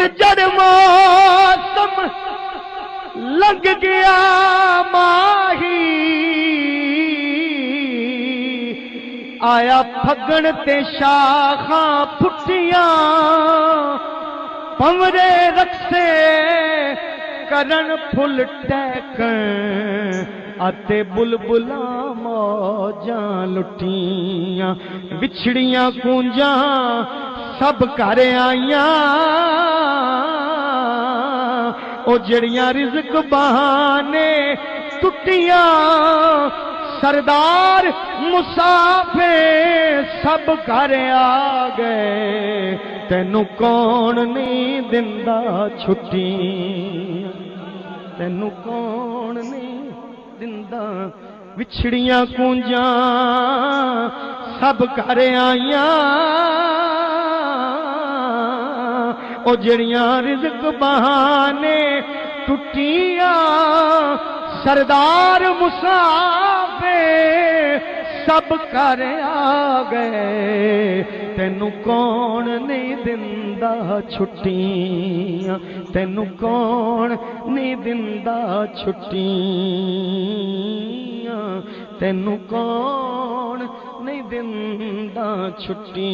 پتجڑ موسم لنگ گیا ماہی آیا پھگن تے شاخاں پھٹیاں پمرے رکھتے کرن پھل ٹیکن اتے بلبلاں موجاں لٹیاں بچھڑیاں کونجاں سب گھر آئیاں او جڑیاں رزق بہانے ٹٹیاں، سردار مسافر سب گھر آ گئے۔ تینوں کون نہیں دندا چھٹی تینوں کون نہیں دندا وچھڑیاں کونجاں؟ سب گھر آئیاں۔ او جڑیاں رزق بہانے ٹٹیاں سردار مسافے سب کر آ گئے۔ تینوں کون نہیں دندا چھٹیاں؟ تینوں کون نہیں دندا چھٹیاں؟ تینوں کون نہیں دندا چھٹی